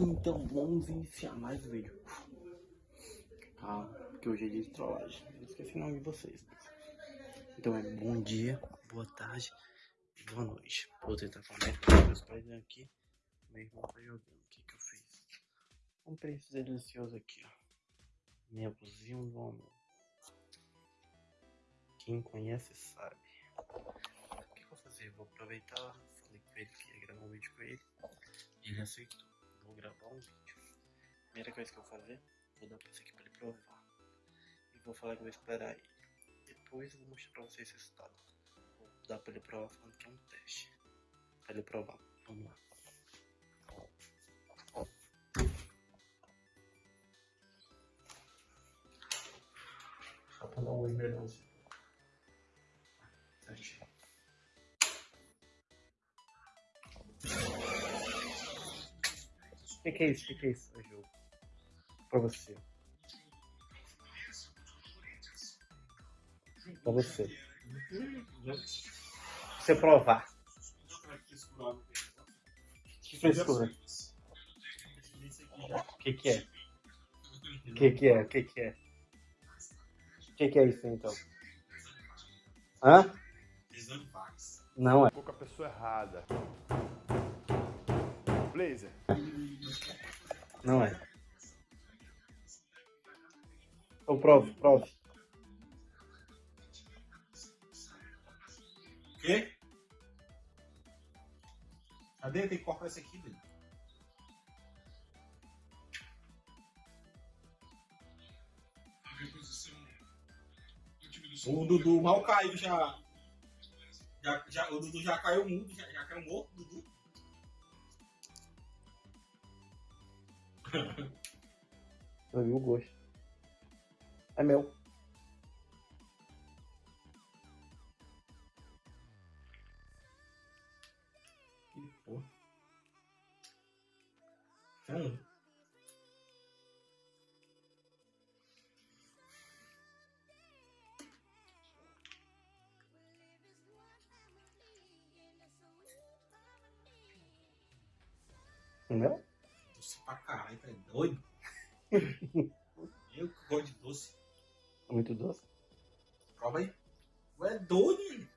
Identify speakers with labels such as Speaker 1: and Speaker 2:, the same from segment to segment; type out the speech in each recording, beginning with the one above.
Speaker 1: Então vamos iniciar mais o vídeo. Tá? Porque hoje é dia de trollagem. Eu esqueci o nome de vocês. Então é bom dia, boa tarde boa noite. Vou tentar falar meus pais aqui. Meu irmão tá jogando. O que que eu fiz? Comprei esse delicioso aqui, ó. Minha cozinha do amor. Quem conhece sabe. O que, que eu vou fazer? Vou aproveitar. Falei com ele que ia gravar um vídeo com ele. Ele aceitou. Vou gravar um vídeo. Primeira coisa que eu vou fazer, vou dar pra esse aqui pra ele provar. E vou falar que vou esperar ele. Depois eu vou mostrar pra vocês o resultado. Vou dar pra ele provar falando que é um teste. Pra ele provar. Vamos lá. Só pra dar um oi que, que é isso? O que, que é isso? Jogo. Pra você. Pra você. Você provar. Que frescura. O que, que é? O que, que é? O que, que é? O que, que é isso então? Hã? Não é.
Speaker 2: Ficou com a pessoa errada. Blazer.
Speaker 1: Não é. Então prove, prove.
Speaker 3: O quê? Cadê? Tem que cortar esse aqui, velho. O Dudu mal caiu já. já, já o Dudu já caiu mudo, já, já caiu morto, Dudu.
Speaker 1: Eu vi o gosto. É meu.
Speaker 3: Que porra. Hum.
Speaker 1: É
Speaker 3: caralho, tá doido? Eu que gosto de doce.
Speaker 1: É muito doce.
Speaker 3: Prova aí. Tu é doido.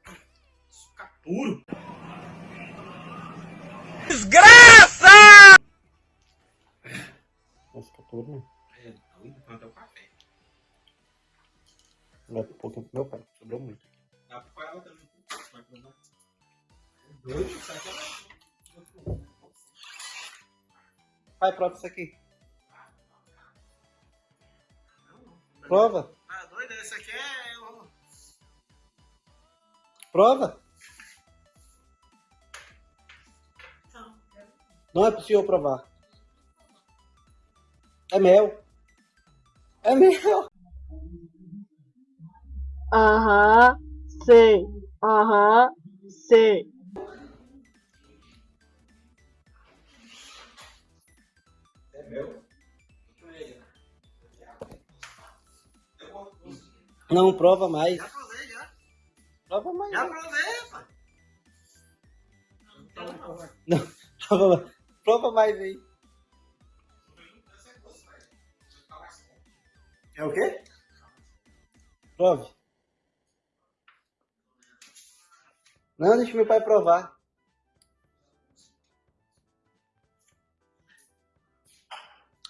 Speaker 3: Açúcar puro.
Speaker 1: Nossa, tá tudo, né?
Speaker 3: É doido, quanto é o café.
Speaker 1: Vai um pouquinho pro meu pai. Sobrou muito.
Speaker 3: Dá pra ela também. Vai provar. É doido, isso aqui
Speaker 1: Pai, prova isso aqui. Prova.
Speaker 3: Ah, doido, esse aqui é.
Speaker 1: Prova. Não é possível provar. É mel. É mel.
Speaker 4: Aham, sei. Aham, sei.
Speaker 1: Não, prova mais.
Speaker 3: Já provei, já.
Speaker 1: Prova mais.
Speaker 3: Já provei, pai.
Speaker 1: Não, prova mais. Prova mais aí. É o quê? Prove. Não, deixa meu pai provar.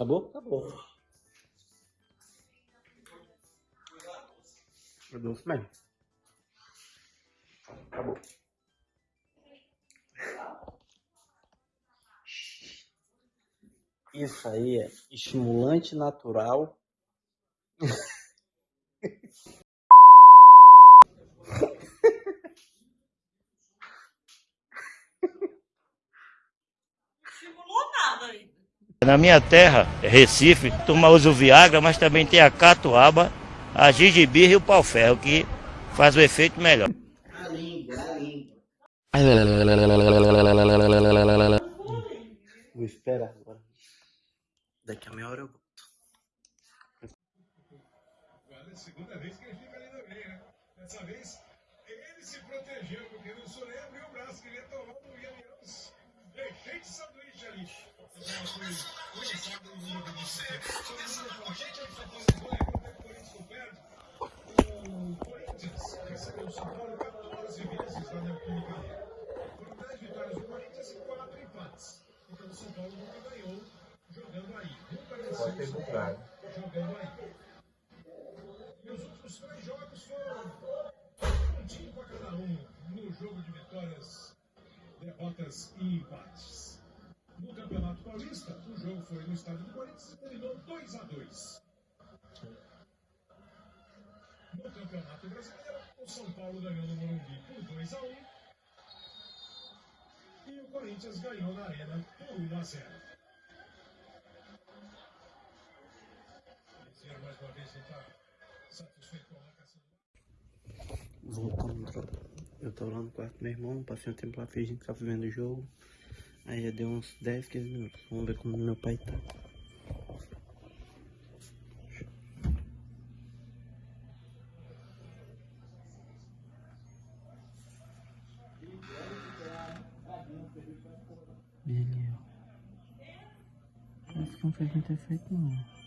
Speaker 1: Acabou? Acabou. É doce mesmo. Acabou. Isso aí é estimulante natural.
Speaker 5: Estimulou nada ainda.
Speaker 6: Na minha terra, Recife, turma usa o Viagra, mas também tem a catuaba, a gengibirra e o pau-ferro, que faz o efeito melhor.
Speaker 1: A língua, a língua. Vou esperar agora. Daqui a meia hora eu volto.
Speaker 7: Olha, segunda vez que ele fica ali meia, né? Dessa vez, ele se protegeu, porque no Soleil abriu o braço, queria tomar, não ia mesmo. Deixei de sanduíche ali. Fazer uma coisa. O Corinthians recebeu o São Paulo 14 vezes na Arena. Foram 10 vitórias do Corinthians e 4 empates. Então o São Paulo nunca ganhou jogando aí. Nunca venceu o São Paulo jogando aí. E os últimos três jogos foram um time para cada um no jogo de vitórias, derrotas e empates. No Campeonato Paulista, o jogo foi no estádio do Corinthians e terminou 2 a 2 No Campeonato Brasileiro, o São Paulo ganhou no Morumbi por 2 a 1 e o Corinthians ganhou na Arena por 1 a 0. Esse ano, mais uma vez, não está satisfeito com a marcação.
Speaker 1: Voltando, tropa. Eu tava lá no quarto do meu irmão, passei um tempo lá fingindo que tava vendo o jogo. Aí já deu uns 10, 15 minutos. Vamos ver como meu pai tá. Ele. Acho que não fez muito efeito não.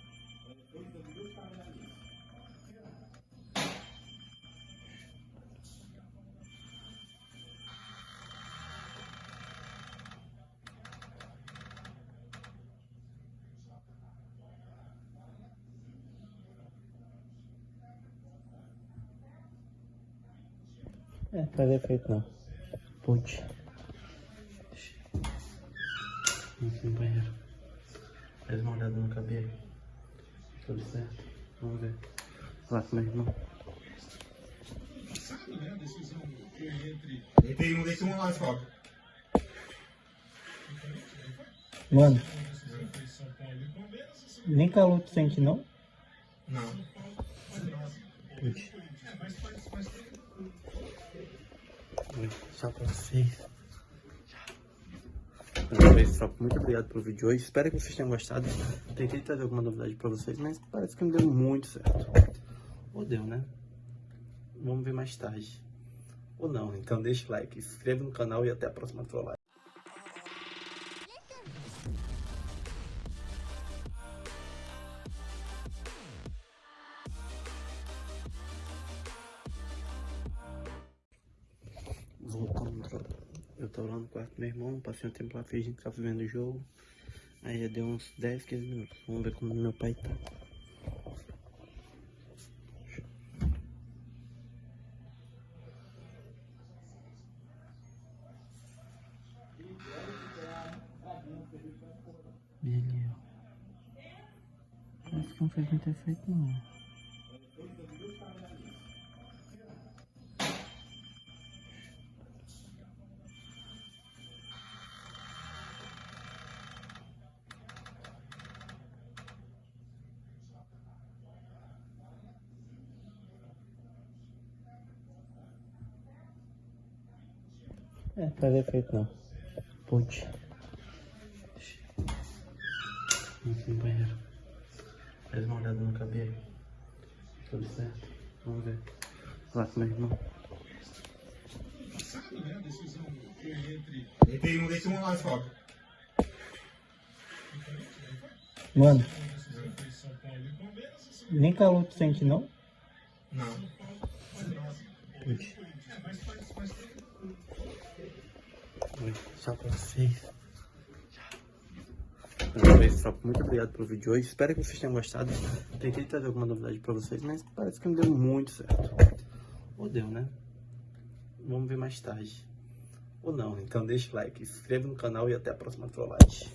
Speaker 1: É, faz efeito não. Putz. Vamos no banheiro. Faz uma olhada no cabelo. Tudo certo? Vamos ver. Lá com meu irmão.
Speaker 7: Sabe, né? A decisão foi entre
Speaker 3: Deitei um, deitei um lá.
Speaker 6: Mano, nem calor tu sente não?
Speaker 3: Não.
Speaker 6: Putz.
Speaker 1: Só pra vocês. Tropa, muito obrigado pelo vídeo de hoje. Espero que vocês tenham gostado. Tentei trazer alguma novidade pra vocês, mas parece que não deu muito certo. Ou deu, né? Vamos ver mais tarde. Ou não, então deixa o like, se inscreva no canal e até a próxima trollagem. Tava lá no quarto do meu irmão, passei um tempo lá fingindo que tava vendo o jogo. Aí já deu uns 10, 15 minutos. Vamos ver como meu pai tá. Ele, ó. Acho que não fez muito efeito não. É, faz efeito não. Putz. Vamos no banheiro. Faz uma olhada no cabelo. Tudo certo? Vamos ver. Lá com meu irmão.
Speaker 7: Né?
Speaker 3: Deitei um, deitei um lá.
Speaker 6: Mano, nem calor tu sente não?
Speaker 3: Não.
Speaker 6: Putz.
Speaker 1: Só pra vocês. Tropa, muito obrigado pelo vídeo de hoje. Espero que vocês tenham gostado. Tentei trazer alguma novidade pra vocês, mas parece que não deu muito certo. Ou deu, né? Vamos ver mais tarde. Ou não, então deixa o like, se inscreva no canal e até a próxima trollagem.